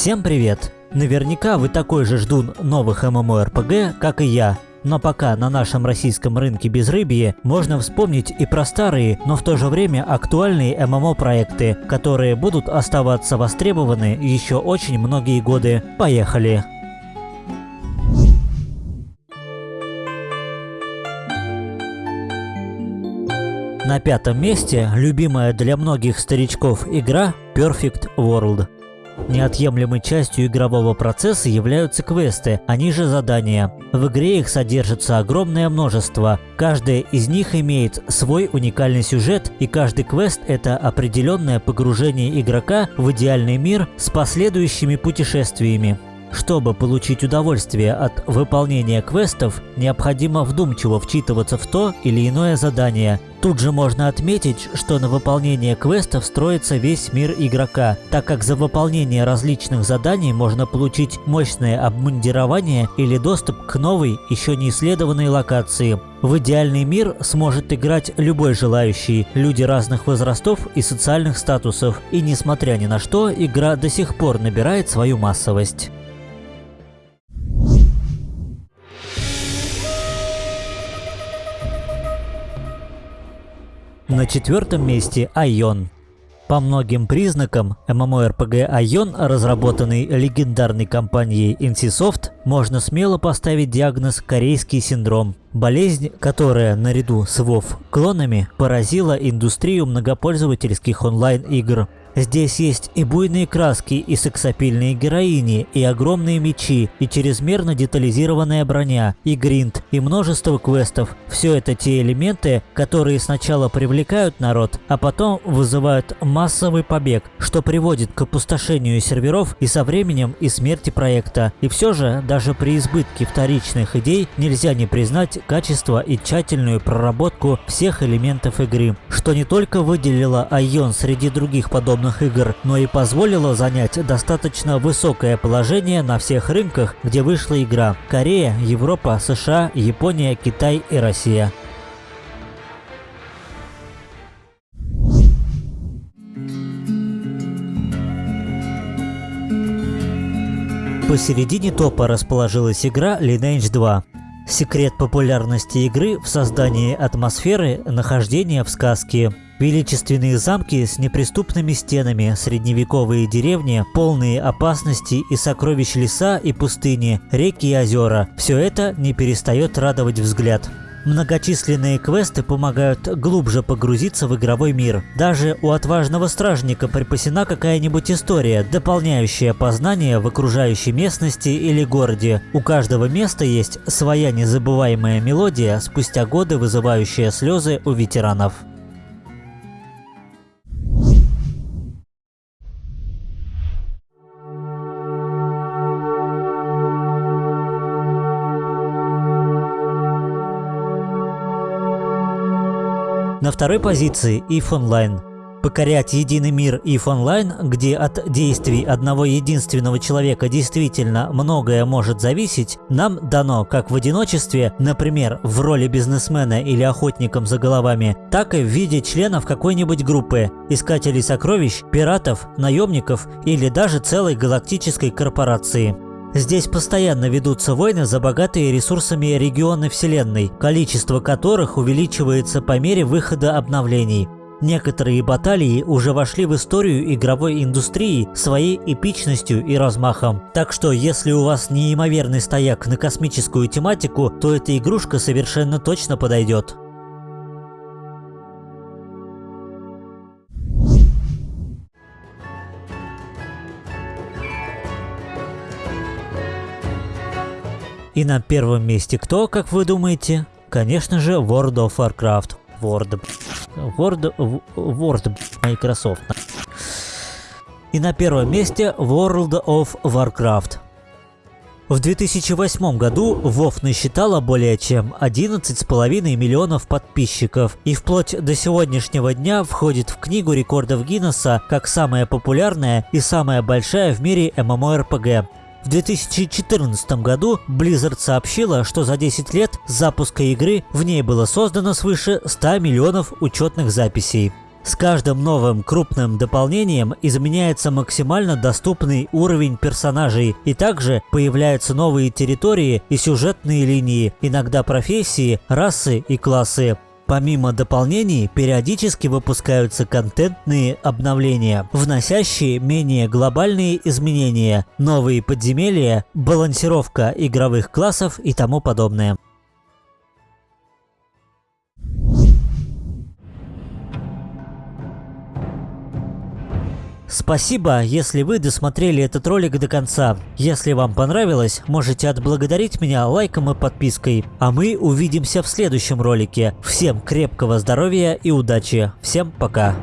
Всем привет! Наверняка вы такой же ждун новых MMORPG, как и я. Но пока на нашем российском рынке безрыбье, можно вспомнить и про старые, но в то же время актуальные ММО-проекты, которые будут оставаться востребованы еще очень многие годы. Поехали! На пятом месте любимая для многих старичков игра Perfect World. Неотъемлемой частью игрового процесса являются квесты, они же задания. В игре их содержится огромное множество. Каждая из них имеет свой уникальный сюжет, и каждый квест – это определенное погружение игрока в идеальный мир с последующими путешествиями. Чтобы получить удовольствие от выполнения квестов, необходимо вдумчиво вчитываться в то или иное задание. Тут же можно отметить, что на выполнение квестов строится весь мир игрока, так как за выполнение различных заданий можно получить мощное обмундирование или доступ к новой, еще не исследованной локации. В идеальный мир сможет играть любой желающий, люди разных возрастов и социальных статусов, и несмотря ни на что, игра до сих пор набирает свою массовость. На четвертом месте Айон. По многим признакам, MMORPG Айон, разработанный легендарной компанией NCSoft, можно смело поставить диагноз «корейский синдром». Болезнь, которая, наряду с WoW клонами, поразила индустрию многопользовательских онлайн-игр. Здесь есть и буйные краски, и сексапильные героини, и огромные мечи, и чрезмерно детализированная броня, и гринд, и множество квестов. Все это те элементы, которые сначала привлекают народ, а потом вызывают массовый побег, что приводит к опустошению серверов и со временем и смерти проекта. И все же, даже при избытке вторичных идей, нельзя не признать качество и тщательную проработку всех элементов игры, что не только выделило Айон среди других подобных подобных игр, но и позволило занять достаточно высокое положение на всех рынках, где вышла игра – Корея, Европа, США, Япония, Китай и Россия. Посередине топа расположилась игра Lineage 2. Секрет популярности игры в создании атмосферы нахождения в сказке. Величественные замки с неприступными стенами, средневековые деревни, полные опасности и сокровищ леса и пустыни, реки и озера – все это не перестает радовать взгляд. Многочисленные квесты помогают глубже погрузиться в игровой мир. Даже у отважного стражника припасена какая-нибудь история, дополняющая познание в окружающей местности или городе. У каждого места есть своя незабываемая мелодия, спустя годы вызывающая слезы у ветеранов. На второй позиции EVE Online. Покорять единый мир EVE Online, где от действий одного единственного человека действительно многое может зависеть, нам дано как в одиночестве, например, в роли бизнесмена или охотником за головами, так и в виде членов какой-нибудь группы, искателей сокровищ, пиратов, наемников или даже целой галактической корпорации. Здесь постоянно ведутся войны за богатые ресурсами регионы Вселенной, количество которых увеличивается по мере выхода обновлений. Некоторые баталии уже вошли в историю игровой индустрии своей эпичностью и размахом. Так что, если у вас неимоверный стояк на космическую тематику, то эта игрушка совершенно точно подойдет. И на первом месте кто, как вы думаете? Конечно же, World of Warcraft. World... World... World... Microsoft. И на первом месте World of Warcraft. В 2008 году WoW насчитала более чем 11,5 миллионов подписчиков и вплоть до сегодняшнего дня входит в книгу рекордов Гиннесса как самая популярная и самая большая в мире MMORPG. В 2014 году Blizzard сообщила, что за 10 лет запуска игры в ней было создано свыше 100 миллионов учетных записей. С каждым новым крупным дополнением изменяется максимально доступный уровень персонажей, и также появляются новые территории и сюжетные линии, иногда профессии, расы и классы. Помимо дополнений, периодически выпускаются контентные обновления, вносящие менее глобальные изменения, новые подземелья, балансировка игровых классов и тому подобное. Спасибо, если вы досмотрели этот ролик до конца. Если вам понравилось, можете отблагодарить меня лайком и подпиской. А мы увидимся в следующем ролике. Всем крепкого здоровья и удачи. Всем пока.